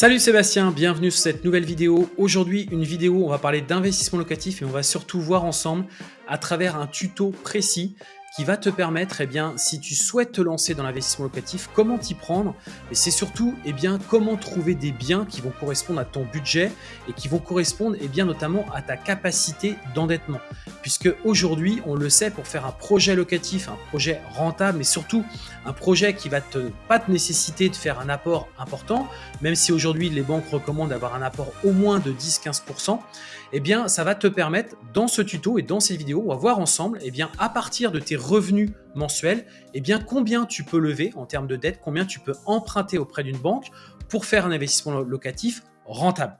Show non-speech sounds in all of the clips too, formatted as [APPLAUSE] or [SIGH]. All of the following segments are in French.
Salut Sébastien, bienvenue sur cette nouvelle vidéo. Aujourd'hui, une vidéo où on va parler d'investissement locatif et on va surtout voir ensemble à travers un tuto précis qui va te permettre, eh bien, si tu souhaites te lancer dans l'investissement locatif, comment t'y prendre et c'est surtout eh bien, comment trouver des biens qui vont correspondre à ton budget et qui vont correspondre eh bien, notamment à ta capacité d'endettement. Puisque aujourd'hui, on le sait, pour faire un projet locatif, un projet rentable, mais surtout un projet qui va te, pas te nécessiter de faire un apport important, même si aujourd'hui les banques recommandent d'avoir un apport au moins de 10-15%, eh bien, ça va te permettre dans ce tuto et dans cette vidéo, on va voir ensemble, eh bien, à partir de tes revenus mensuels, eh bien, combien tu peux lever en termes de dette, combien tu peux emprunter auprès d'une banque pour faire un investissement locatif rentable.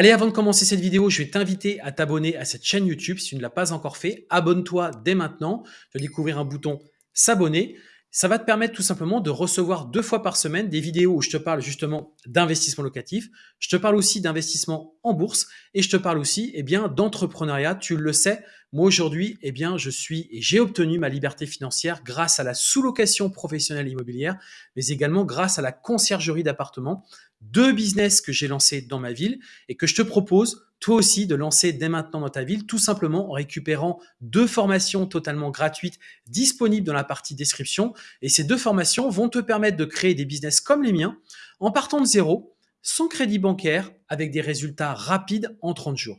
Allez, avant de commencer cette vidéo, je vais t'inviter à t'abonner à cette chaîne YouTube si tu ne l'as pas encore fait. Abonne-toi dès maintenant. Tu vas découvrir un bouton s'abonner. Ça va te permettre tout simplement de recevoir deux fois par semaine des vidéos où je te parle justement d'investissement locatif, je te parle aussi d'investissement en bourse et je te parle aussi eh d'entrepreneuriat. Tu le sais, moi aujourd'hui, eh bien je suis et j'ai obtenu ma liberté financière grâce à la sous-location professionnelle immobilière, mais également grâce à la conciergerie d'appartements, deux business que j'ai lancés dans ma ville et que je te propose toi aussi de lancer dès maintenant dans ta ville, tout simplement en récupérant deux formations totalement gratuites disponibles dans la partie description. Et ces deux formations vont te permettre de créer des business comme les miens en partant de zéro, sans crédit bancaire, avec des résultats rapides en 30 jours.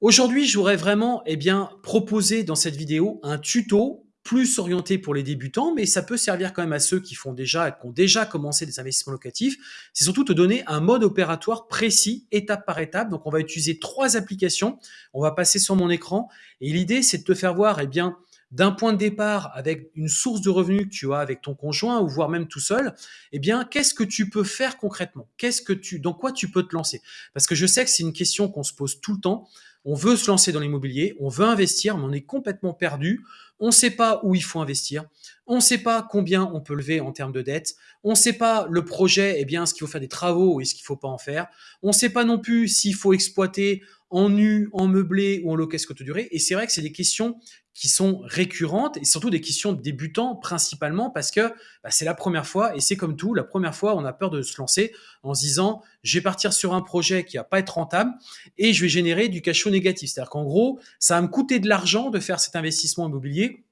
Aujourd'hui, j'aurais vraiment eh bien, proposé dans cette vidéo un tuto plus orienté pour les débutants, mais ça peut servir quand même à ceux qui font déjà, qui ont déjà commencé des investissements locatifs. C'est surtout te donner un mode opératoire précis, étape par étape. Donc, on va utiliser trois applications. On va passer sur mon écran. Et l'idée, c'est de te faire voir, eh bien, d'un point de départ avec une source de revenus que tu as avec ton conjoint ou voire même tout seul, eh bien, qu'est-ce que tu peux faire concrètement? Qu'est-ce que tu, dans quoi tu peux te lancer? Parce que je sais que c'est une question qu'on se pose tout le temps. On veut se lancer dans l'immobilier, on veut investir, mais on est complètement perdu. On ne sait pas où il faut investir. On ne sait pas combien on peut lever en termes de dette. On ne sait pas le projet, eh bien, ce qu'il faut faire des travaux ou est-ce qu'il ne faut pas en faire. On ne sait pas non plus s'il faut exploiter en nu, en meublé ou en location courte durée. Et c'est vrai que c'est des questions qui sont récurrentes et surtout des questions de débutants principalement parce que bah, c'est la première fois et c'est comme tout, la première fois on a peur de se lancer en se disant je vais partir sur un projet qui va pas être rentable et je vais générer du cash flow négatif. C'est-à-dire qu'en gros, ça va me coûter de l'argent de faire cet investissement immobilier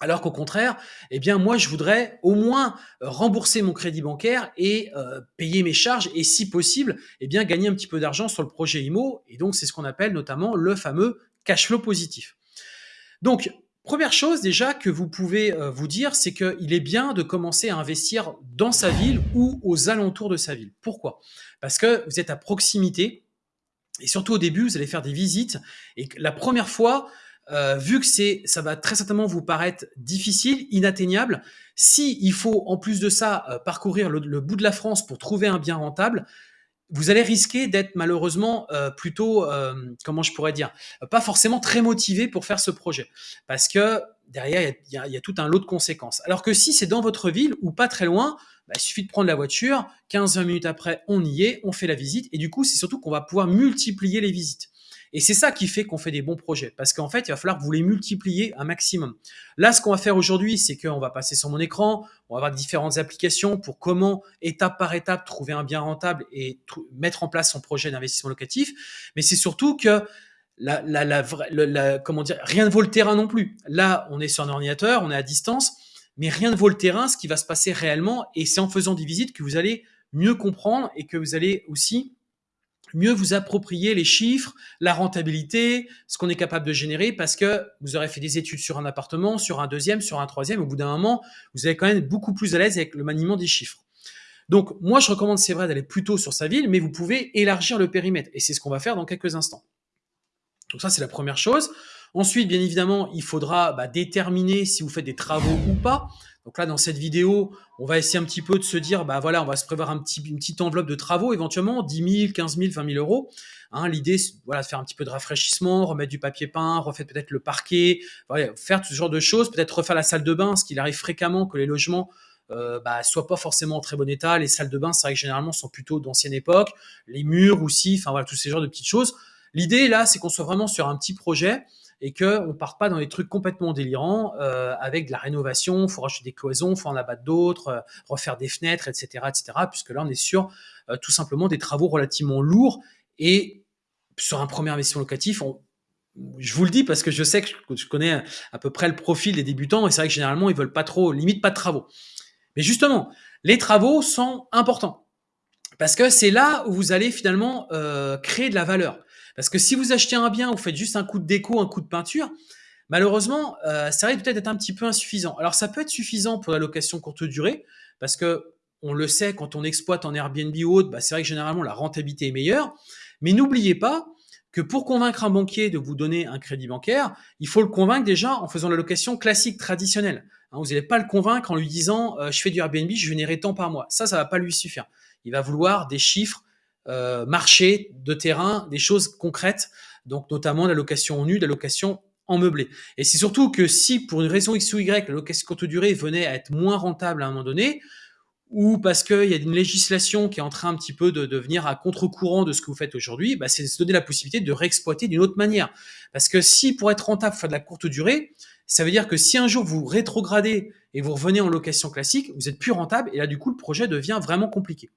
alors qu'au contraire, eh bien moi je voudrais au moins rembourser mon crédit bancaire et euh, payer mes charges et si possible, eh bien gagner un petit peu d'argent sur le projet IMO et donc c'est ce qu'on appelle notamment le fameux cash flow positif. Donc première chose déjà que vous pouvez euh, vous dire, c'est qu'il est bien de commencer à investir dans sa ville ou aux alentours de sa ville. Pourquoi? Parce que vous êtes à proximité et surtout au début, vous allez faire des visites et la première fois, euh, vu que c'est, ça va très certainement vous paraître difficile, inatteignable, si il faut en plus de ça euh, parcourir le, bout de la France pour trouver un bien rentable, vous allez risquer d'être malheureusement euh, plutôt, comment je pourrais dire, pas forcément très motivé pour faire ce projet, parce que derrière il y, a, tout un lot de conséquences. Alors que si c'est dans votre ville ou pas très loin, bah, il suffit de prendre la voiture, 15-20 minutes après, on y est, on fait la visite, et du coup, c'est surtout qu'on va pouvoir multiplier les visites. Et c'est ça qui fait qu'on fait des bons projets. Parce qu'en fait, il va falloir que vous les multipliez un maximum. Là, ce qu'on va faire aujourd'hui, c'est qu'on va passer sur mon écran, on va avoir différentes applications pour comment, étape par étape, trouver un bien rentable et mettre en place son projet d'investissement locatif. Mais c'est surtout que la, la, la, comment dire, rien ne vaut le terrain non plus. Là, on est sur un ordinateur, on est à distance, mais rien ne vaut le terrain, ce qui va se passer réellement. Et c'est en faisant des visites que vous allez mieux comprendre et que vous allez aussi mieux vous approprier les chiffres, la rentabilité, ce qu'on est capable de générer parce que vous aurez fait des études sur un appartement, sur un deuxième, sur un troisième. Au bout d'un moment, vous allez quand même beaucoup plus à l'aise avec le maniement des chiffres. Donc, moi, je recommande, c'est vrai, d'aller plutôt sur sa ville, mais vous pouvez élargir le périmètre. Et c'est ce qu'on va faire dans quelques instants. Donc ça, c'est la première chose. Ensuite, bien évidemment, il faudra bah, déterminer si vous faites des travaux ou pas. Donc là, dans cette vidéo, on va essayer un petit peu de se dire, bah voilà, on va se prévoir une petite enveloppe de travaux éventuellement, 10 000, 15 000, 20 000 euros. Hein, L'idée, voilà, faire un petit peu de rafraîchissement, remettre du papier peint, refaire peut-être le parquet, faire tout ce genre de choses, peut-être refaire la salle de bain, ce qu'il arrive fréquemment que les logements euh, bah, soient pas forcément en très bon état. Les salles de bain, c'est vrai que généralement sont plutôt d'ancienne époque, les murs aussi, enfin voilà, tous ces genres de petites choses. L'idée là, c'est qu'on soit vraiment sur un petit projet et qu'on ne parte pas dans des trucs complètement délirants euh, avec de la rénovation, il faut racheter des cloisons, il faut en abattre d'autres, euh, refaire des fenêtres, etc., etc. Puisque là, on est sur euh, tout simplement des travaux relativement lourds et sur un premier investissement locatif, je vous le dis parce que je sais que je connais à peu près le profil des débutants et c'est vrai que généralement ils veulent pas trop, limite pas de travaux. Mais justement, les travaux sont importants parce que c'est là où vous allez finalement créer de la valeur. Parce que si vous achetez un bien, vous faites juste un coup de déco, un coup de peinture, malheureusement, euh, ça risque peut-être d'être un petit peu insuffisant. Alors ça peut être suffisant pour la location courte durée, parce que on le sait, quand on exploite en Airbnb ou autre, bah, c'est vrai que généralement la rentabilité est meilleure. Mais n'oubliez pas que pour convaincre un banquier de vous donner un crédit bancaire, il faut le convaincre déjà en faisant la location classique, traditionnelle. Hein, vous n'allez pas le convaincre en lui disant euh, je fais du Airbnb, je générerai tant par mois. Ça, ça va pas lui suffire. Il va vouloir des chiffres euh, marché de terrain, des choses concrètes, donc notamment la location en nu, la location en meublé. Et c'est surtout que si pour une raison X ou Y, la location courte durée venait à être moins rentable à un moment donné, ou parce qu'il y a une législation qui est en train un petit peu de, devenir à contre-courant de ce que vous faites aujourd'hui, bah, c'est se donner la possibilité de réexploiter d'une autre manière. Parce que si pour être rentable, faire de la courte durée, ça veut dire que si un jour vous rétrogradez et vous revenez en location classique, vous êtes plus rentable et là du coup le projet devient vraiment compliqué.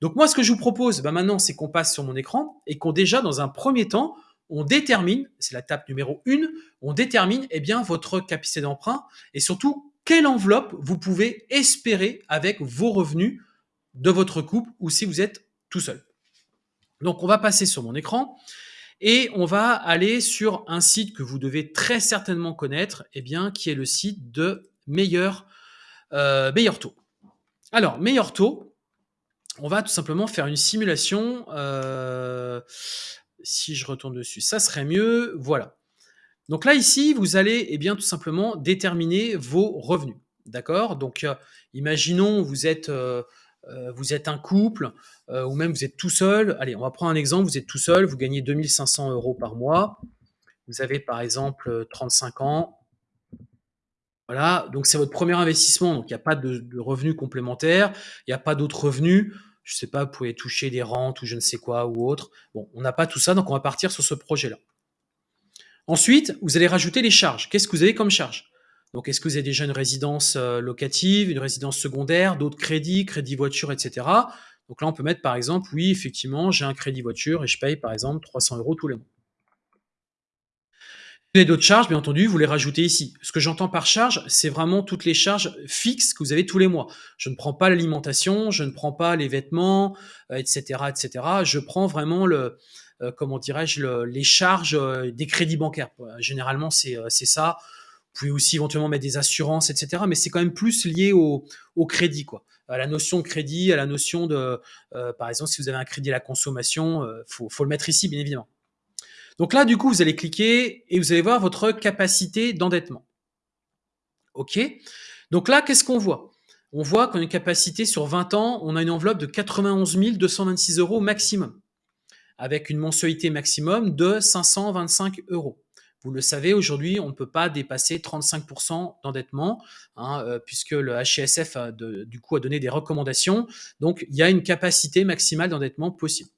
Donc moi, ce que je vous propose bah, maintenant, c'est qu'on passe sur mon écran et qu'on déjà, dans un premier temps, on détermine, c'est la table numéro 1, on détermine eh bien, votre capacité d'emprunt et surtout quelle enveloppe vous pouvez espérer avec vos revenus de votre couple ou si vous êtes tout seul. Donc on va passer sur mon écran et on va aller sur un site que vous devez très certainement connaître, eh bien, qui est le site de Meilleur, euh, Meilleur Taux. Alors, Meilleur Taux, on va tout simplement faire une simulation. Euh, si je retourne dessus, ça serait mieux. Voilà. Donc là, ici, vous allez eh bien, tout simplement déterminer vos revenus. D'accord? Donc, euh, imaginons vous êtes, euh, vous êtes un couple ou même vous êtes tout seul. Allez, on va prendre un exemple. Vous êtes tout seul, vous gagnez 2500 euros par mois. Vous avez par exemple 35 ans. Voilà, donc c'est votre premier investissement, donc il n'y a pas de, de revenus complémentaires, il n'y a pas d'autres revenus je sais pas, vous pouvez toucher des rentes ou je ne sais quoi ou autre. Bon, on n'a pas tout ça, donc on va partir sur ce projet-là. Ensuite, vous allez rajouter les charges. Qu'est-ce que vous avez comme charge Donc, est-ce que vous avez déjà une résidence euh, locative, une résidence secondaire, d'autres crédits, crédit voiture, etc. Donc là, on peut mettre par exemple, oui, effectivement, j'ai un crédit voiture et je paye par exemple 300 euros tous les mois avez d'autres charges, bien entendu, vous les rajoutez ici. Ce que j'entends par charge, c'est vraiment toutes les charges fixes que vous avez tous les mois. Je ne prends pas l'alimentation, je ne prends pas les vêtements, etc., euh, etc. Je prends vraiment le, euh, comment dirais-je, les charges euh, des crédits bancaires. Généralement, c'est ça. Vous pouvez aussi éventuellement mettre des assurances, etc. Mais c'est quand même plus lié au, crédit, quoi. À la notion de crédit, à la notion de, par exemple, si vous avez un crédit à la consommation, faut, faut le mettre ici, bien évidemment. Donc là, du coup, vous allez cliquer et vous allez voir votre capacité d'endettement. OK? Donc là, qu'est-ce qu'on voit? On voit qu'on a une capacité sur 20 ans, on a une enveloppe de 91 226 euros maximum, avec une mensualité maximum de 525 euros. Vous le savez, aujourd'hui, on ne peut pas dépasser 35% d'endettement, hein, euh, puisque le HCSF a du coup a donné des recommandations. Donc, il y a une capacité maximale d'endettement possible.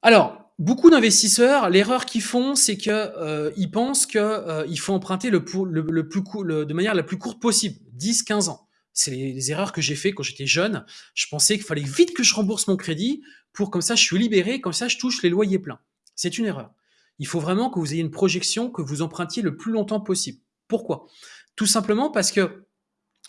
Alors, beaucoup d'investisseurs, l'erreur qu'ils font, c'est qu'ils euh, pensent qu'il euh, faut emprunter le, plus de manière la plus courte possible, 10-15 ans. C'est les, erreurs que j'ai fait quand j'étais jeune. Je pensais qu'il fallait vite que je rembourse mon crédit pour comme ça je suis libéré, comme ça je touche les loyers pleins. C'est une erreur. Il faut vraiment que vous ayez une projection que vous empruntiez le plus longtemps possible. Pourquoi? Tout simplement parce que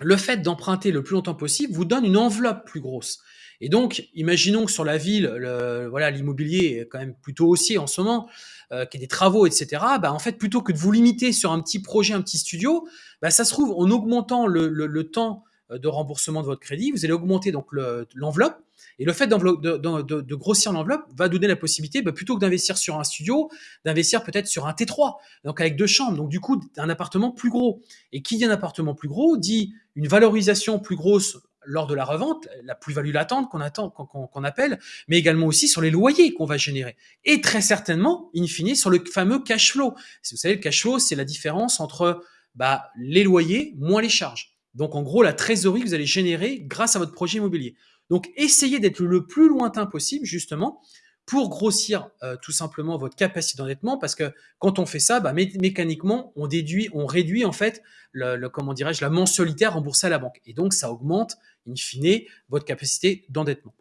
le fait d'emprunter le plus longtemps possible vous donne une enveloppe plus grosse. Et donc, imaginons que sur la ville, le, voilà, l'immobilier est quand même plutôt haussier en ce moment, euh, qu'il y a des travaux, etc. Bah, en fait, plutôt que de vous limiter sur un petit projet, un petit studio, bah, ça se trouve en augmentant le, le, temps euh, de remboursement de votre crédit, vous allez augmenter donc l'enveloppe. et le fait de, de, grossir l'enveloppe va donner la possibilité, bah, plutôt que d'investir sur un studio, d'investir peut-être sur un T3, donc avec deux chambres, donc du coup un appartement plus gros. Et qui dit un appartement plus gros dit une valorisation plus grosse lors de la revente, la plus-value latente qu'on appelle, mais également aussi sur les loyers qu'on va générer. Et très certainement, in fine, sur le fameux cash flow. Vous savez, le cash flow, c'est la différence entre bah, les loyers moins les charges. Donc, en gros, la trésorerie que vous allez générer grâce à votre projet immobilier. Donc, essayez d'être le plus lointain possible, justement, pour grossir euh, tout simplement votre capacité d'endettement, parce que quand on fait ça, bah, mécaniquement, on déduit, on réduit en fait le, comment la mensualité remboursée à la banque, et donc ça augmente in fine votre capacité d'endettement.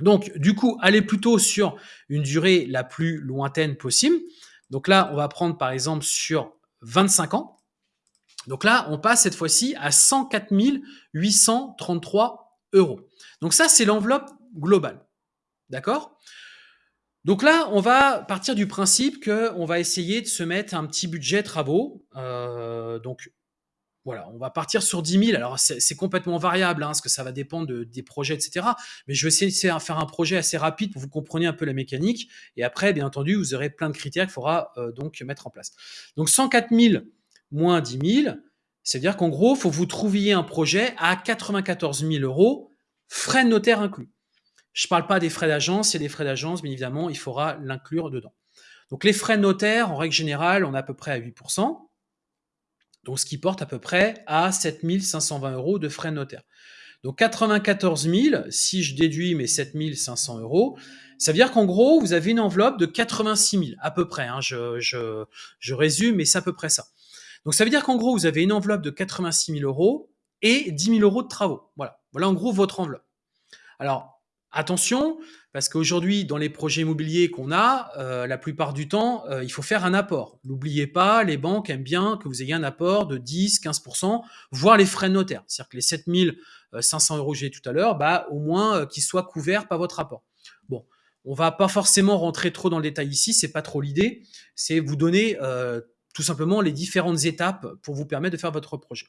Donc, du coup, allez plutôt sur une durée la plus lointaine possible. Donc là, on va prendre par exemple sur 25 ans. Donc là, on passe cette fois-ci à 104 833 euros. Donc ça, c'est l'enveloppe globale. D'accord? Donc là, on va partir du principe qu'on va essayer de se mettre un petit budget travaux. Euh, donc voilà, on va partir sur 10 000. Alors c'est complètement variable, hein, parce que ça va dépendre des projets, etc. Mais je vais essayer de faire un projet assez rapide pour que vous compreniez un peu la mécanique. Et après, bien entendu, vous aurez plein de critères qu'il faudra euh, donc mettre en place. Donc 104 000 moins 10 000, c'est-à-dire qu'en gros, il faut que vous trouviez un projet à 94 000 euros, frais de notaire inclus. Je ne parle pas des frais d'agence, c'est des frais d'agence, bien évidemment, il faudra l'inclure dedans. Donc les frais de notaire, en règle générale, on est à peu près à 8%, donc ce qui porte à peu près à 7520 euros de frais de notaire. Donc 94 000, si je déduis mes 7500 euros, ça veut dire qu'en gros, vous avez une enveloppe de 86 000, à peu près. Hein, je, je résume, mais c'est à peu près ça. Donc ça veut dire qu'en gros, vous avez une enveloppe de 86 000 euros et 10 000 euros de travaux. Voilà, voilà en gros votre enveloppe. Alors, Attention, parce qu'aujourd'hui, dans les projets immobiliers qu'on a, euh, la plupart du temps, euh, il faut faire un apport. N'oubliez pas, les banques aiment bien que vous ayez un apport de 10, 15%, voire les frais de notaire. C'est-à-dire que les 7500 euros que j'ai tout à l'heure, bah, au moins euh, qu'ils soient couverts par votre apport. Bon, on va pas forcément rentrer trop dans le détail ici, c'est pas trop l'idée. C'est vous donner tout simplement les différentes étapes pour vous permettre de faire votre projet.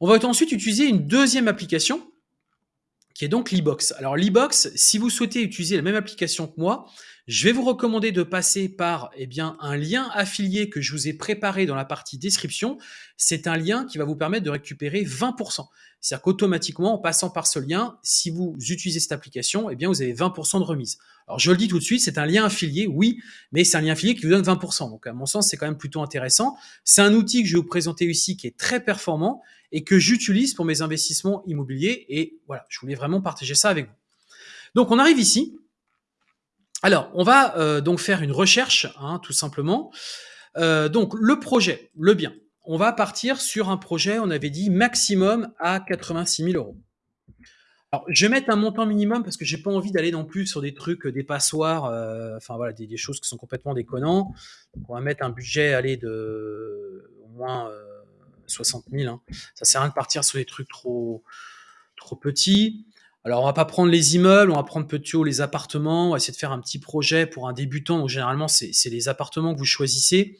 On va ensuite utiliser une deuxième application qui est donc l'e-box. Alors l'e-box, si vous souhaitez utiliser la même application que moi, je vais vous recommander de passer par eh bien, un lien affilié que je vous ai préparé dans la partie description. C'est un lien qui va vous permettre de récupérer 20%. C'est-à-dire qu'automatiquement, en passant par ce lien, si vous utilisez cette application, eh bien, vous avez 20% de remise. Alors, je le dis tout de suite, c'est un lien affilié, oui, mais c'est un lien affilié qui vous donne 20%. Donc, à mon sens, c'est quand même plutôt intéressant. C'est un outil que je vais vous présenter ici qui est très performant et que j'utilise pour mes investissements immobiliers. Et voilà, je voulais vraiment partager ça avec vous. Donc, on arrive ici. Alors, on va euh, donc faire une recherche, hein, tout simplement. Euh, donc, le projet, le bien. On va partir sur un projet, on avait dit maximum à 86 000 euros. Alors, je vais mettre un montant minimum parce que j'ai pas envie d'aller non plus sur des trucs, des passoires, euh, enfin voilà, des, choses qui sont complètement déconnants. Donc, on va mettre un budget, aller de au moins 60 000. Hein. Ça sert à rien de partir sur des trucs trop, trop petits. Alors, on va pas prendre les immeubles, on va prendre plutôt les appartements. On va essayer de faire un petit projet pour un débutant. Donc, généralement, c'est les appartements que vous choisissez.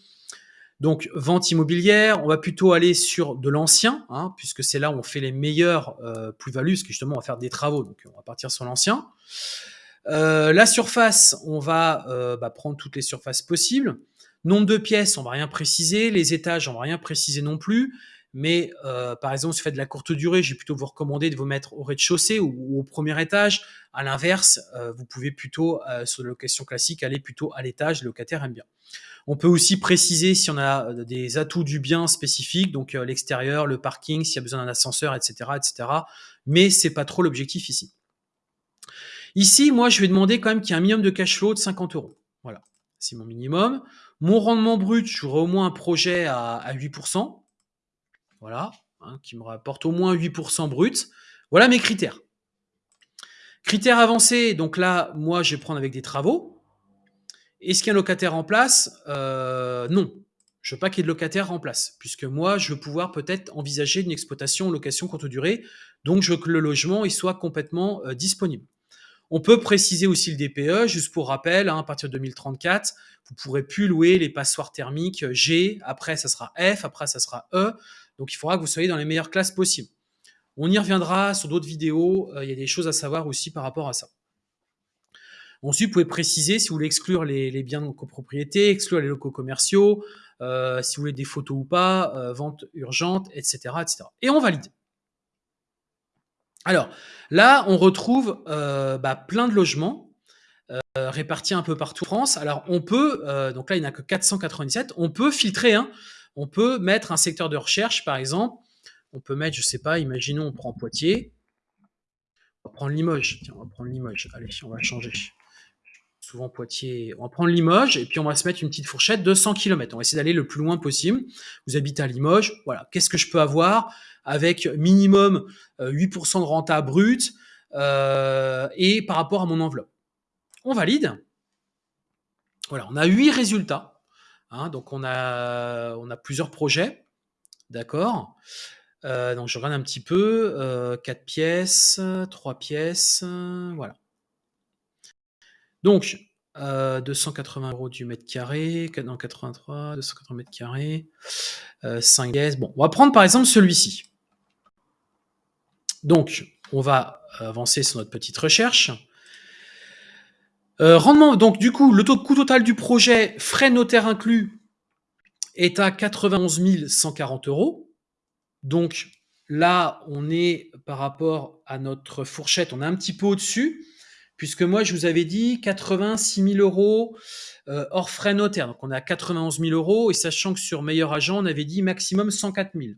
Donc, vente immobilière, on va plutôt aller sur de l'ancien, hein, puisque c'est là où on fait les meilleures euh, plus-values, parce que justement, on va faire des travaux. Donc, on va partir sur l'ancien. Euh, la surface, on va euh, bah, prendre toutes les surfaces possibles. Nombre de pièces, on va rien préciser. Les étages, on va rien préciser non plus. Mais euh, par exemple, si vous faites de la courte durée, j'ai plutôt vous recommander de vous mettre au rez-de-chaussée ou, au premier étage. À l'inverse, euh, vous pouvez plutôt, euh, sur la location classique, aller plutôt à l'étage. Le locataire aime bien. On peut aussi préciser si on a des atouts du bien spécifiques, donc l'extérieur, le parking, s'il y a besoin d'un ascenseur, etc., etc. Mais c'est pas trop l'objectif ici. Ici, moi, je vais demander quand même qu'il y ait un minimum de cash flow de 50 euros. Voilà, c'est mon minimum. Mon rendement brut, j'aurai au moins un projet à, 8%. Voilà, hein, qui me rapporte au moins 8% brut. Voilà mes critères. Critères avancés, donc là, moi, je vais prendre avec des travaux. Est-ce qu'il y a un locataire en place? Euh, Non. Je ne veux pas qu'il y ait de locataire en place, puisque moi, je veux pouvoir peut-être envisager une exploitation location courte durée. Donc, je veux que le logement il soit complètement euh, disponible. On peut préciser aussi le DPE, juste pour rappel, hein, à partir de 2034, vous pourrez plus louer les passoires thermiques G, après ça sera F, après ça sera E. Donc il faudra que vous soyez dans les meilleures classes possibles. On y reviendra sur d'autres vidéos. Il y a des choses à savoir aussi par rapport à ça. Ensuite, vous pouvez préciser si vous voulez exclure les, biens de copropriété, exclure les locaux commerciaux, si vous voulez des photos ou pas, vente urgente, etc., etc. Et on valide. Alors là, on retrouve bah, plein de logements euh, répartis un peu partout en France. Alors on peut, euh, donc là il n'y en a que 497, on peut filtrer, hein. on peut mettre un secteur de recherche par exemple, on peut mettre, je sais pas, imaginons on prend Poitiers, on va prendre Limoges, tiens on va prendre Limoges, allez on va changer. Souvent Poitiers, on va prendre Limoges et puis on va se mettre une petite fourchette de 100 km. On va essayer d'aller le plus loin possible. Vous habitez à Limoges, voilà, qu'est-ce que je peux avoir avec minimum 8% euh, de renta brut et par rapport à mon enveloppe? On valide. Voilà, on a huit résultats. Hein, donc on a, on a plusieurs projets. D'accord? Euh, Donc je regarde un petit peu. Euh, 4 pièces, 3 pièces, voilà. Donc, 280 euh, euros du mètre carré, non 83, 280 mètres carrés, 5 pièces. Bon, on va prendre par exemple celui-ci. Donc, on va avancer sur notre petite recherche. Euh, rendement, donc du coup, le taux de coût total du projet, frais notaires inclus, est à 91 140 euros. Donc là, on est par rapport à notre fourchette, on est un petit peu au-dessus, puisque moi, je vous avais dit 86 000 euros euh, hors frais notaires. Donc on à 91 000 euros, et sachant que sur meilleur agent, on avait dit maximum 104 000.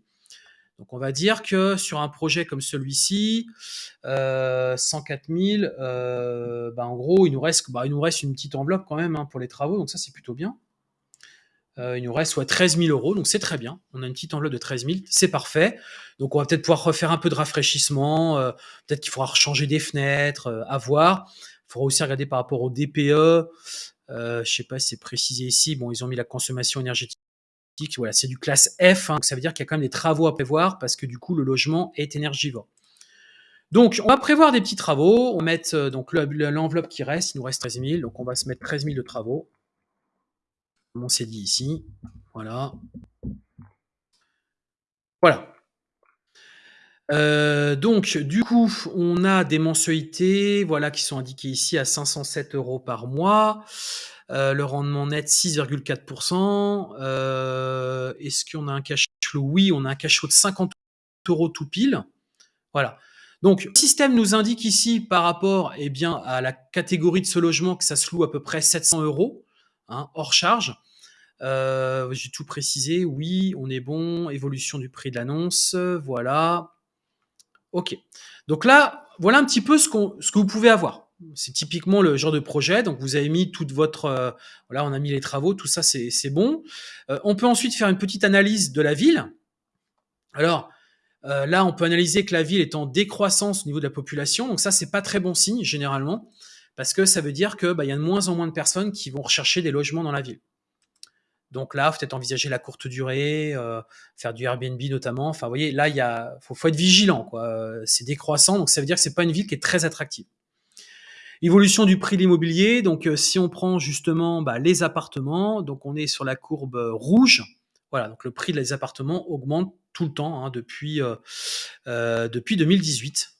Donc on va dire que sur un projet comme celui-ci, euh, 104 000, euh, bah, en gros, il nous, reste, bah, il nous reste une petite enveloppe quand même hein, pour les travaux, donc ça c'est plutôt bien. Euh, il nous reste soit 13 000 euros, donc c'est très bien. On a une petite enveloppe de 13 000, c'est parfait. Donc on va peut-être pouvoir refaire un peu de rafraîchissement, euh, peut-être qu'il faudra changer des fenêtres, à voir. Il faudra aussi regarder par rapport au DPE. je ne sais pas si c'est précisé ici. Bon, ils ont mis la consommation énergétique voilà, c'est du classe F, hein, ça veut dire qu'il y a quand même des travaux à prévoir parce que du coup le logement est énergivore. Donc on va prévoir des petits travaux, on va mettre euh, donc l'enveloppe qui reste, il nous reste 13 000, donc on va se mettre 13 000 de travaux, on dit ici, voilà. Voilà. Euh, donc, du coup, on a des mensualités, voilà, qui sont indiquées ici à 507 euros par mois. Euh, le rendement net 6,4%. Euh, est-ce qu'on a un cash flow? Oui, on a un cash flow de 50 euros tout pile. Voilà. Donc, le système nous indique ici, par rapport eh bien, à la catégorie de ce logement, que ça se loue à peu près 700 euros, hein, hors charge. Euh, j'ai tout précisé. Oui, on est bon. Évolution du prix de l'annonce. Voilà. OK. Donc là, voilà un petit peu ce, que vous pouvez avoir. C'est typiquement le genre de projet. Donc, vous avez mis toute votre... Euh, voilà, on a mis les travaux, tout ça, c'est bon. Euh, on peut ensuite faire une petite analyse de la ville. Alors, là, on peut analyser que la ville est en décroissance au niveau de la population. Donc ça, c'est pas très bon signe, généralement, parce que ça veut dire qu'il bah, y a de moins en moins de personnes qui vont rechercher des logements dans la ville. Donc là, peut-être envisager la courte durée, faire du Airbnb notamment. Enfin, vous voyez, là, il faut, faut, être vigilant. quoi. C'est décroissant, donc ça veut dire que c'est pas une ville qui est très attractive. Évolution du prix de l'immobilier. Donc, euh, si on prend justement bah, les appartements, donc on est sur la courbe euh, rouge. Voilà, donc le prix des appartements augmente tout le temps hein, depuis, euh, depuis 2018.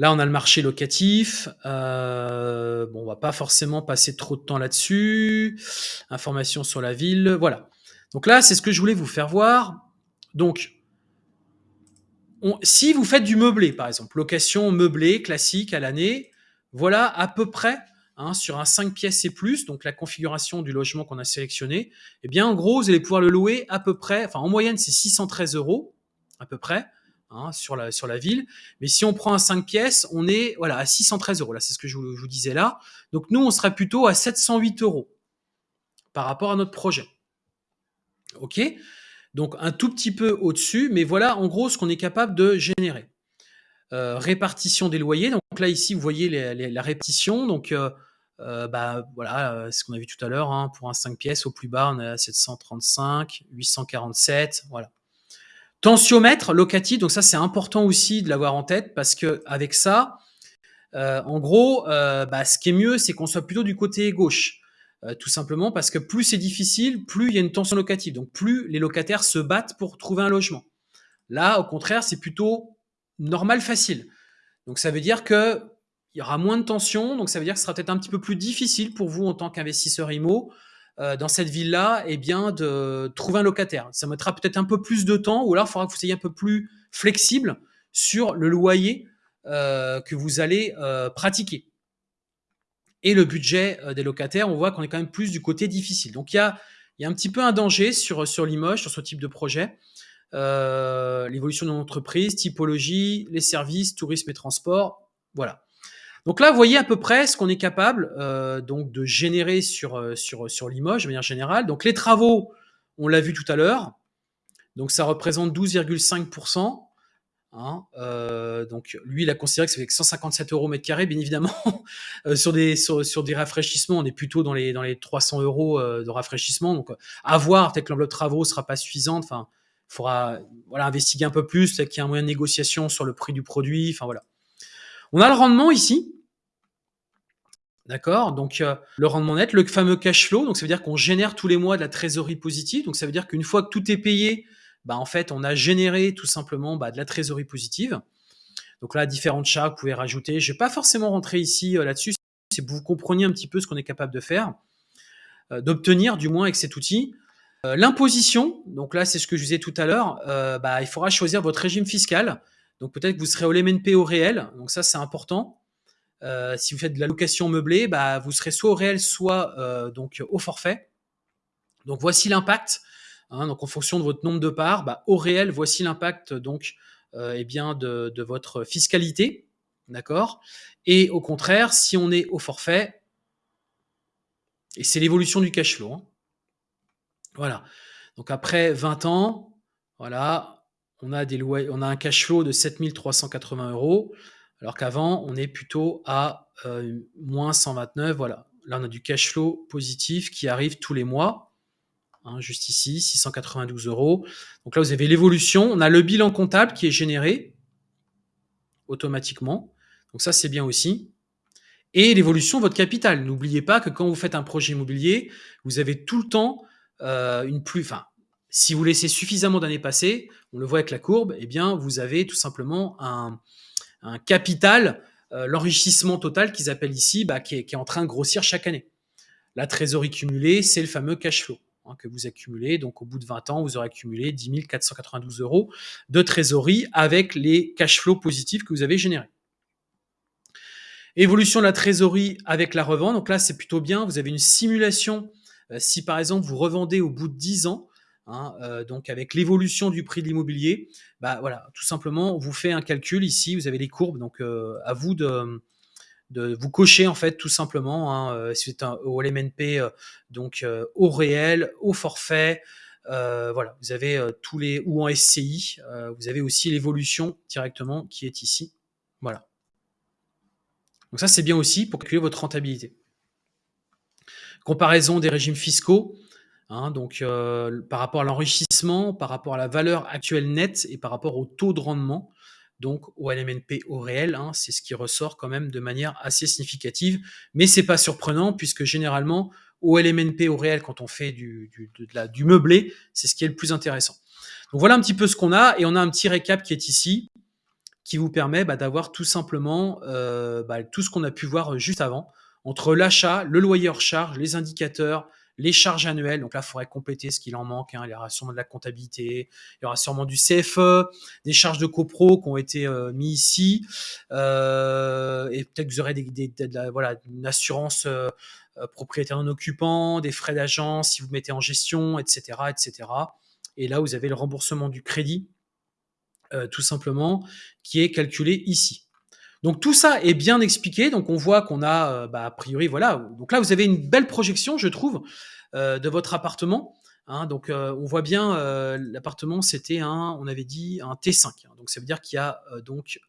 Là, on a le marché locatif. Euh, bon, on va pas forcément passer trop de temps là-dessus. Information sur la ville. Voilà. Donc là, c'est ce que je voulais vous faire voir. Donc, si vous faites du meublé, par exemple, location meublée classique à l'année, voilà à peu près hein, sur un 5 pièces et plus, donc la configuration du logement qu'on a sélectionné, eh bien en gros, vous allez pouvoir le louer à peu près, enfin en moyenne c'est 613 euros à peu près hein, sur, la, ville. Mais si on prend un 5 pièces, on est voilà à 613 euros. Là, c'est ce que je vous, disais là. Donc nous, on serait plutôt à 708 euros par rapport à notre projet. OK? Donc un tout petit peu au-dessus, mais voilà en gros ce qu'on est capable de générer. Euh, répartition des loyers, donc là ici vous voyez la répartition, donc euh, euh, bah, voilà ce qu'on a vu tout à l'heure, hein, pour un 5 pièces au plus bas on est à 735, 847, voilà. Tensiomètre locatif, donc ça c'est important aussi de l'avoir en tête parce que avec ça, en gros, bah, ce qui est mieux c'est qu'on soit plutôt du côté gauche. Euh, tout simplement parce que plus c'est difficile, plus il y a une tension locative. Donc plus les locataires se battent pour trouver un logement. Là, au contraire, c'est plutôt normal, facile. Donc ça veut dire que il y aura moins de tension, donc ça veut dire que ce sera peut-être un petit peu plus difficile pour vous en tant qu'investisseur IMO euh, dans cette ville-là, eh bien de trouver un locataire. Ça mettra peut-être un peu plus de temps, ou alors il faudra que vous soyez un peu plus flexible sur le loyer euh, que vous allez euh, pratiquer. Et le budget des locataires, on voit qu'on est quand même plus du côté difficile. Donc il y a, y a un petit peu un danger sur, sur Limoges, sur ce type de projet. L'évolution de l'entreprise, typologie, les services, tourisme et transport, voilà. Donc là, vous voyez à peu près ce qu'on est capable euh, donc de générer sur, euh, sur, sur Limoges de manière générale. Donc les travaux, on l'a vu tout à l'heure. Donc ça représente 12,5%. Hein, euh, donc lui, il a considéré que ça fait 157 euros mètre carré. Bien évidemment, [LAUGHS] sur, des, sur, des rafraîchissements, on est plutôt dans les, dans les 300 euros de rafraîchissement. Donc à voir, peut-être que l'enveloppe de travaux sera pas suffisante. Enfin, il faudra voilà, investiguer un peu plus, peut-être qu'il y a un moyen de négociation sur le prix du produit. Enfin voilà. On a le rendement ici. D'accord? Donc, euh, le rendement net, le fameux cash flow. Donc, ça veut dire qu'on génère tous les mois de la trésorerie positive. Donc, ça veut dire qu'une fois que tout est payé, bah, en fait, on a généré tout simplement bah, de la trésorerie positive. Donc là, différentes charges, vous pouvez rajouter. Je ne vais pas forcément rentrer ici euh, là-dessus. C'est pour que vous compreniez un petit peu ce qu'on est capable de faire, euh, d'obtenir du moins avec cet outil. L'imposition, donc là, c'est ce que je disais tout à l'heure. bah, il faudra choisir votre régime fiscal. Donc peut-être que vous serez au LMNP au réel, donc ça c'est important. Euh, si vous faites de la location meublée, bah, vous serez soit au réel, soit euh, donc au forfait. Donc voici l'impact. Hein, donc en fonction de votre nombre de parts, bah, au réel, voici l'impact donc euh, eh bien de, votre fiscalité, d'accord? Et au contraire, si on est au forfait, et c'est l'évolution du cash flow. Hein. Voilà. Donc après 20 ans, voilà, on a, des on a un cash flow de 7380 euros, alors qu'avant, on est plutôt à euh, moins 129. Voilà. Là, on a du cash flow positif qui arrive tous les mois. Hein, juste ici, 692 euros. Donc là, vous avez l'évolution. On a le bilan comptable qui est généré automatiquement. Donc ça, c'est bien aussi. Et l'évolution de votre capital. N'oubliez pas que quand vous faites un projet immobilier, vous avez tout le temps euh, une plus, si vous laissez suffisamment d'années passer, on le voit avec la courbe, eh bien, vous avez tout simplement un, capital, euh, l'enrichissement total qu'ils appellent ici, bah, qui, est, en train de grossir chaque année. La trésorerie cumulée, c'est le fameux cash flow hein, que vous accumulez. Donc, au bout de 20 ans, vous aurez accumulé 10 492 euros de trésorerie avec les cash flows positifs que vous avez générés. Évolution de la trésorerie avec la revente. Donc là, c'est plutôt bien. Vous avez une simulation. Euh, si par exemple, vous revendez au bout de 10 ans, Hein, euh, donc avec l'évolution du prix de l'immobilier, bah voilà, tout simplement, on vous fait un calcul ici, vous avez les courbes, donc euh, à vous de, vous cocher en fait tout simplement, hein, euh, c'est un au LMNP, donc au réel, au forfait, voilà, vous avez tous les ou en SCI, vous avez aussi l'évolution directement qui est ici, voilà. Donc ça c'est bien aussi pour calculer votre rentabilité. Comparaison des régimes fiscaux. Hein, donc, euh, par rapport à l'enrichissement, par rapport à la valeur actuelle nette et par rapport au taux de rendement, donc au LMNP au réel, hein, c'est ce qui ressort quand même de manière assez significative. Mais c'est pas surprenant puisque généralement au LMNP au réel, quand on fait du, meublé, c'est ce qui est le plus intéressant. Donc voilà un petit peu ce qu'on a et on a un petit récap qui est ici qui vous permet bah, d'avoir tout simplement euh, bah, tout ce qu'on a pu voir juste avant entre l'achat, le loyer charge, les indicateurs, les charges annuelles, donc là, il faudrait compléter ce qu'il en manque. Hein. Il y aura sûrement de la comptabilité, il y aura sûrement du CFE, des charges de copro qui ont été euh, mis ici, euh, et peut-être que vous aurez voilà, une assurance euh, propriétaire non occupant, des frais d'agence si vous mettez en gestion, etc., etc. Et là, vous avez le remboursement du crédit, tout simplement, qui est calculé ici. Donc tout ça est bien expliqué. Donc on voit qu'on a, euh, bah, a priori, voilà. Donc là, vous avez une belle projection, je trouve, euh, de votre appartement. Hein. donc euh, on voit bien, l'appartement, c'était un, on avait dit un T5. Hein. donc ça veut dire qu'il y a donc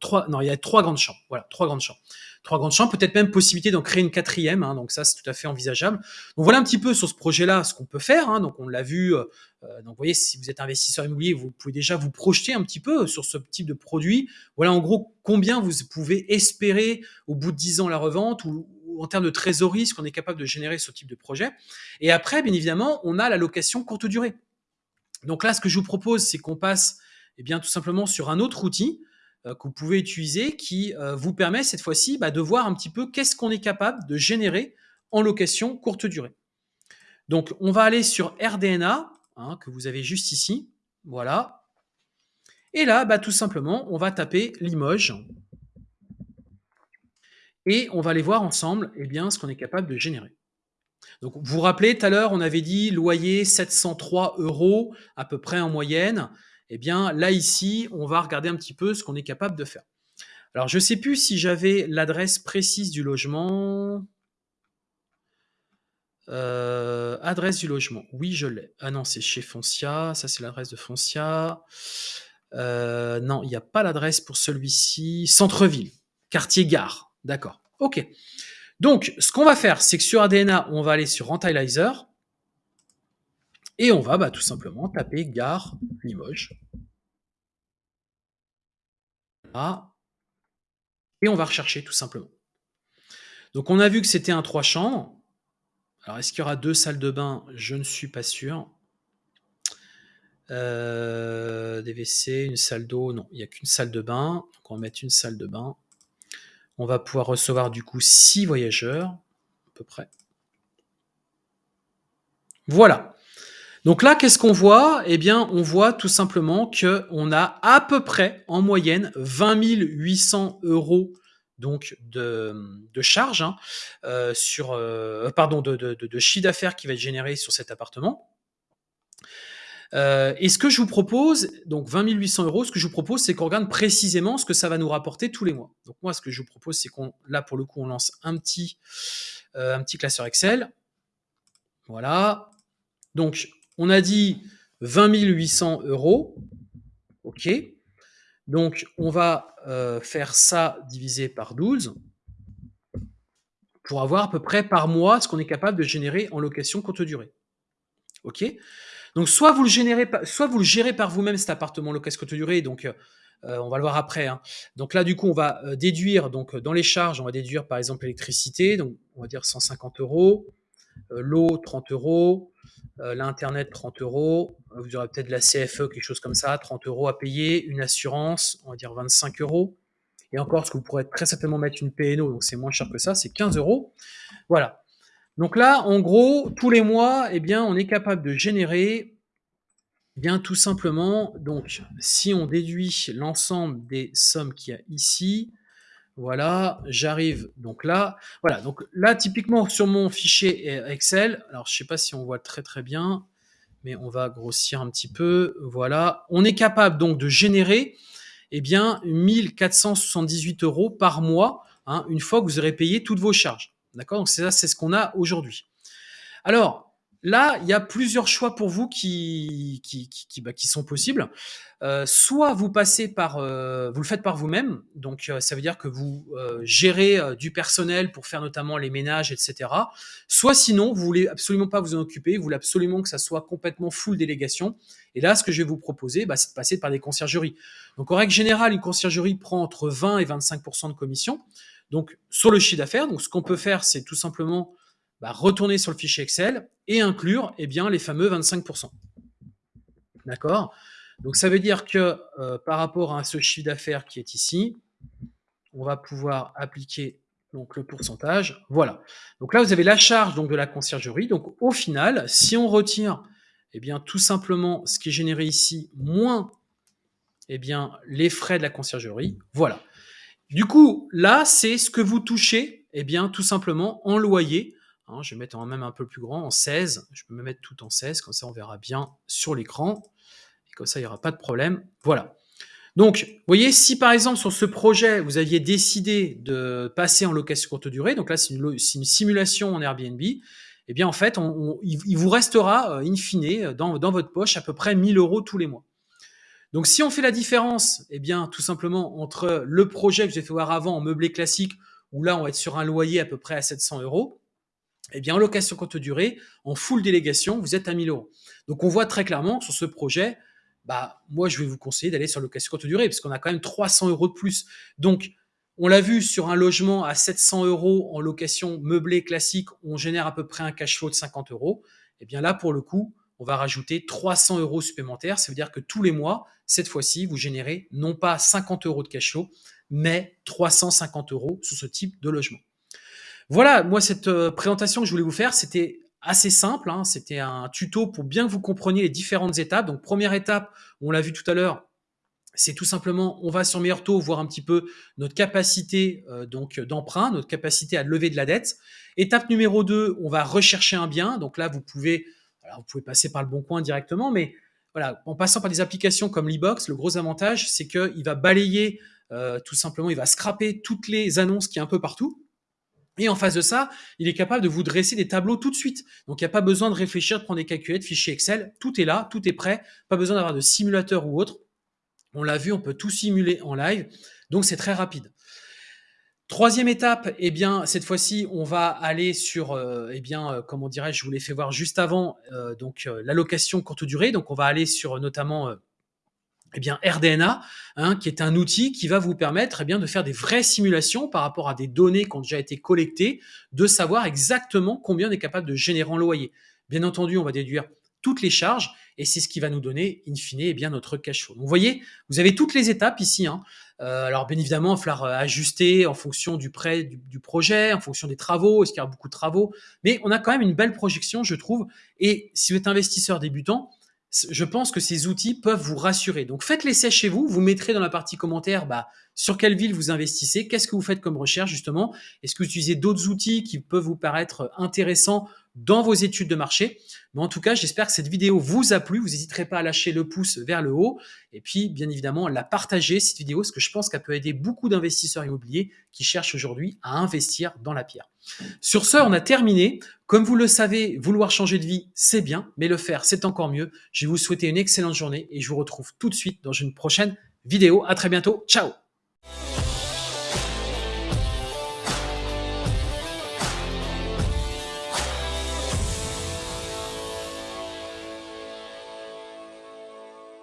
trois, non, il y a trois grandes chambres. Voilà, trois grandes chambres trois grandes chambres, peut-être même possibilité d'en créer une quatrième, hein, donc ça c'est tout à fait envisageable. Donc voilà un petit peu sur ce projet-là ce qu'on peut faire, donc on l'a vu, euh, donc vous voyez si vous êtes investisseur immobilier, vous pouvez déjà vous projeter un petit peu sur ce type de produit. Voilà en gros combien vous pouvez espérer au bout de 10 ans la revente ou, en termes de trésorerie, ce qu'on est capable de générer ce type de projet. Et après, bien évidemment, on a la location courte durée. Donc là, ce que je vous propose, c'est qu'on passe eh bien, tout simplement sur un autre outil euh, que vous pouvez utiliser qui euh, vous permet cette fois-ci bah, de voir un petit peu qu'est-ce qu'on est capable de générer en location courte durée. Donc, on va aller sur RDNA, hein, que vous avez juste ici. Voilà. Et là, bah, tout simplement, on va taper Limoges. Et on va aller voir ensemble eh bien, ce qu'on est capable de générer. Donc, vous vous rappelez, tout à l'heure, on avait dit loyer 703 euros à peu près en moyenne. Eh bien, là, ici, on va regarder un petit peu ce qu'on est capable de faire. Alors, je ne sais plus si j'avais l'adresse précise du logement. Euh, adresse du logement. Oui, je l'ai. Ah non, c'est chez Foncia. Ça, c'est l'adresse de Foncia. Euh, non, il n'y a pas l'adresse pour celui-ci. Centre-ville, quartier gare. D'accord. OK. Donc, ce qu'on va faire, c'est que sur ADNA, on va aller sur Rentilizer. Et on va bah, tout simplement taper gare Limoges. Et on va rechercher tout simplement. Donc on a vu que c'était un 3 chambres. Alors est-ce qu'il y aura deux salles de bain? Je ne suis pas sûr. Euh, des WC, une salle d'eau, non, il n'y a qu'une salle de bain. Donc on va mettre une salle de bain. On va pouvoir recevoir du coup 6 voyageurs, à peu près. Voilà. Donc là, qu'est-ce qu'on voit? Eh bien, on voit tout simplement qu'on a à peu près, en moyenne, 20 800 euros donc de, de charges hein, euh, sur, euh, pardon, de, de, chiffre d'affaires qui va être généré sur cet appartement. Euh, et ce que je vous propose, donc 20 800 euros, ce que je vous propose, c'est qu'on regarde précisément ce que ça va nous rapporter tous les mois. Donc moi, ce que je vous propose, c'est qu'on, là pour le coup, on lance un petit, un petit classeur Excel. Voilà. Donc on a dit 20 800 euros. OK. Donc, on va euh, faire ça divisé par 12 pour avoir à peu près par mois ce qu'on est capable de générer en location courte durée. OK Donc, soit vous le, gérez par vous-même cet appartement location courte durée, donc euh, on va le voir après. Hein. Donc là, du coup, on va euh, déduire, donc dans les charges, on va déduire par exemple l'électricité, donc on va dire 150 euros, l'eau 30 euros, euh, L'Internet, 30 euros. Vous aurez peut-être de la CFE, quelque chose comme ça, 30 euros à payer. Une assurance, on va dire 25 euros. Et encore, ce que vous pourrez très certainement mettre une PNO, donc c'est moins cher que ça, c'est 15 euros. Voilà. Donc là, en gros, tous les mois, eh bien, on est capable de générer, eh bien, tout simplement, donc, si on déduit l'ensemble des sommes qu'il y a ici, voilà, j'arrive donc là. Voilà, donc là, typiquement sur mon fichier Excel, alors je ne sais pas si on voit très très bien, mais on va grossir un petit peu. Voilà, on est capable donc de générer eh bien 1478 euros par mois, hein, une fois que vous aurez payé toutes vos charges. D'accord? Donc c'est ça, c'est ce qu'on a aujourd'hui. Alors, Là, il y a plusieurs choix pour vous qui, bah, sont possibles. Euh, soit vous passez par, euh, vous le faites par vous-même, donc euh, ça veut dire que vous gérez du personnel pour faire notamment les ménages, etc. Soit sinon, vous voulez absolument pas vous en occuper, vous voulez absolument que ça soit complètement full délégation. Et là, ce que je vais vous proposer, bah, c'est de passer par des conciergeries. Donc en règle générale, une conciergerie prend entre 20 et 25% de commission. Donc sur le chiffre d'affaires, donc ce qu'on peut faire, c'est tout simplement bah, retourner sur le fichier Excel et inclure eh bien, les fameux 25%. D'accord? Donc ça veut dire que euh, par rapport à ce chiffre d'affaires qui est ici, on va pouvoir appliquer donc, le pourcentage. Voilà. Donc là, vous avez la charge donc, de la conciergerie. Donc au final, si on retire eh bien, tout simplement ce qui est généré ici, moins eh bien, les frais de la conciergerie, voilà. Du coup, là, c'est ce que vous touchez, eh bien, tout simplement en loyer Hein, je vais mettre en même un peu plus grand, en 16. Je peux me mettre tout en 16, comme ça on verra bien sur l'écran. Et comme ça, il n'y aura pas de problème. Voilà. Donc, vous voyez, si par exemple sur ce projet, vous aviez décidé de passer en location courte durée, donc là c'est une, simulation en Airbnb, eh bien en fait, il, vous restera euh, in fine dans, dans, votre poche à peu près 1000 euros tous les mois. Donc si on fait la différence, eh bien tout simplement entre le projet que j'ai fait voir avant en meublé classique, où là on va être sur un loyer à peu près à 700 euros, eh bien, en location courte durée, en full délégation, vous êtes à 1000 euros. Donc, on voit très clairement sur ce projet, bah, moi, je vais vous conseiller d'aller sur location courte durée, parce qu'on a quand même 300 euros de plus. Donc, on l'a vu sur un logement à 700 euros en location meublée classique, on génère à peu près un cash flow de 50 euros. Eh bien, là, pour le coup, on va rajouter 300 euros supplémentaires. Ça veut dire que tous les mois, cette fois-ci, vous générez non pas 50 euros de cash mais 350 euros sur ce type de logement. Voilà, moi, cette euh, présentation que je voulais vous faire, c'était assez simple. Hein. C'était un tuto pour bien que vous compreniez les différentes étapes. Donc, première étape, on l'a vu tout à l'heure, c'est tout simplement, on va sur meilleur taux voir un petit peu notre capacité euh, d'emprunt, notre capacité à lever de la dette. Étape numéro 2, on va rechercher un bien. Donc là, vous pouvez, vous pouvez passer par le bon coin directement, mais en passant par des applications comme l'e-box, le gros avantage, c'est qu'il va balayer euh, tout simplement, il va scraper toutes les annonces qui est un peu partout. Et en face de ça, il est capable de vous dresser des tableaux tout de suite. Donc il n'y a pas besoin de réfléchir, de prendre des calculettes, fichiers Excel. Tout est là, tout est prêt. Pas besoin d'avoir de simulateur ou autre. On l'a vu, on peut tout simuler en live. Donc c'est très rapide. Troisième étape, eh bien, cette fois-ci, on va aller sur, euh, eh bien, euh, comment dirais-je, je vous l'ai fait voir juste avant, euh, donc l'allocation courte durée. Donc, on va aller sur notamment eh bien, RDNA, hein, qui est un outil qui va vous permettre bien, de faire des vraies simulations par rapport à des données qui ont déjà été collectées, de savoir exactement combien on est capable de générer en loyer. Bien entendu, on va déduire toutes les charges et c'est ce qui va nous donner, in fine, eh bien, notre cash flow. Donc, vous voyez, vous avez toutes les étapes ici. Hein. Euh, alors, bien évidemment, il va falloir euh, ajuster en fonction du prêt du, projet, en fonction des travaux, est-ce qu'il y a beaucoup de travaux. Mais on a quand même une belle projection, je trouve. Et si vous êtes investisseur débutant, je pense que ces outils peuvent vous rassurer. Donc faites l'essai chez vous, vous mettrez dans la partie commentaire bah, sur quelle ville vous investissez, qu'est-ce que vous faites comme recherche justement, est-ce que vous utilisez d'autres outils qui peuvent vous paraître intéressants dans vos études de marché? Mais en tout cas, j'espère que cette vidéo vous a plu. Vous n'hésiterez pas à lâcher le pouce vers le haut et puis bien évidemment la partager cette vidéo parce que je pense qu'elle peut aider beaucoup d'investisseurs immobiliers qui cherchent aujourd'hui à investir dans la pierre. Sur ce, on a terminé. Comme vous le savez, vouloir changer de vie, c'est bien, mais le faire, c'est encore mieux. Je vais vous souhaiter une excellente journée et je vous retrouve tout de suite dans une prochaine vidéo. À très bientôt. Ciao